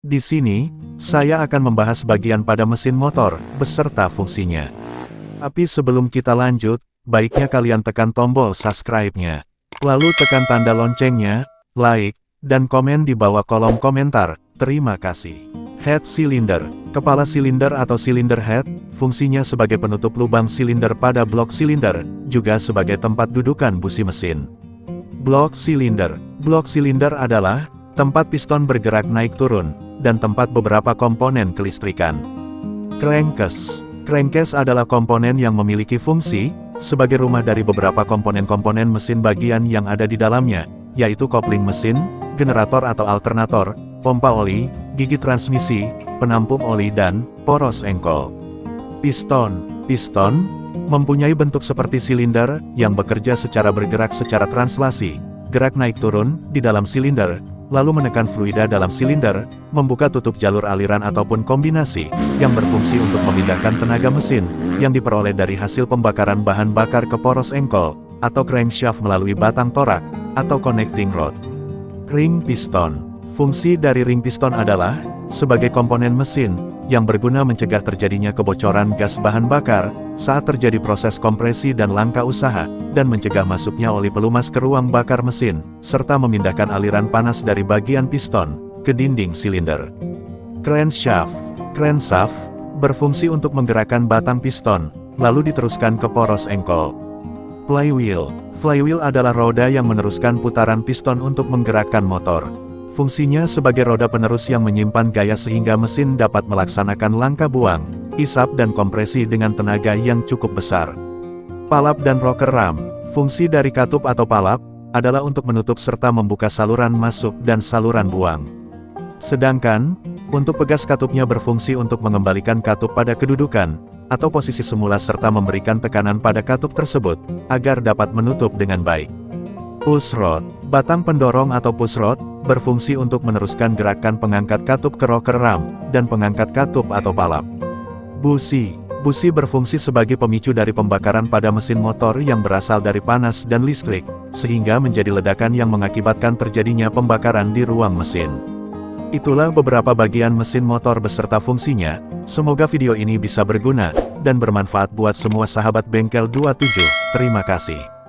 Di sini, saya akan membahas bagian pada mesin motor, beserta fungsinya. Tapi sebelum kita lanjut, baiknya kalian tekan tombol subscribe-nya. Lalu tekan tanda loncengnya, like, dan komen di bawah kolom komentar. Terima kasih. Head cylinder, kepala silinder atau silinder head, fungsinya sebagai penutup lubang silinder pada blok silinder, juga sebagai tempat dudukan busi mesin. Blok silinder, blok silinder adalah tempat piston bergerak naik turun, dan tempat beberapa komponen kelistrikan. Crankcase, crankcase adalah komponen yang memiliki fungsi, sebagai rumah dari beberapa komponen-komponen mesin bagian yang ada di dalamnya, yaitu kopling mesin, generator atau alternator, pompa oli, gigi transmisi, penampung oli dan poros engkol. Piston, piston, mempunyai bentuk seperti silinder, yang bekerja secara bergerak secara translasi, gerak naik turun, di dalam silinder, lalu menekan fluida dalam silinder, membuka tutup jalur aliran ataupun kombinasi, yang berfungsi untuk memindahkan tenaga mesin, yang diperoleh dari hasil pembakaran bahan bakar ke poros engkol, atau crankshaft melalui batang torak, atau connecting rod. Ring piston Fungsi dari ring piston adalah, sebagai komponen mesin, yang berguna mencegah terjadinya kebocoran gas bahan bakar, saat terjadi proses kompresi dan langkah usaha, dan mencegah masuknya oli pelumas ke ruang bakar mesin, serta memindahkan aliran panas dari bagian piston, ke dinding silinder. Crankshaft Crankshaft, berfungsi untuk menggerakkan batang piston, lalu diteruskan ke poros engkol. Flywheel Flywheel adalah roda yang meneruskan putaran piston untuk menggerakkan motor. Fungsinya sebagai roda penerus yang menyimpan gaya sehingga mesin dapat melaksanakan langkah buang, isap dan kompresi dengan tenaga yang cukup besar. Palap dan rocker ram, fungsi dari katup atau palap, adalah untuk menutup serta membuka saluran masuk dan saluran buang. Sedangkan, untuk pegas katupnya berfungsi untuk mengembalikan katup pada kedudukan, atau posisi semula serta memberikan tekanan pada katup tersebut, agar dapat menutup dengan baik. Push rod, batang pendorong atau push rod, berfungsi untuk meneruskan gerakan pengangkat katup ke rocker ram, dan pengangkat katup atau palap. Busi Busi berfungsi sebagai pemicu dari pembakaran pada mesin motor yang berasal dari panas dan listrik, sehingga menjadi ledakan yang mengakibatkan terjadinya pembakaran di ruang mesin. Itulah beberapa bagian mesin motor beserta fungsinya, semoga video ini bisa berguna, dan bermanfaat buat semua sahabat bengkel 27, terima kasih.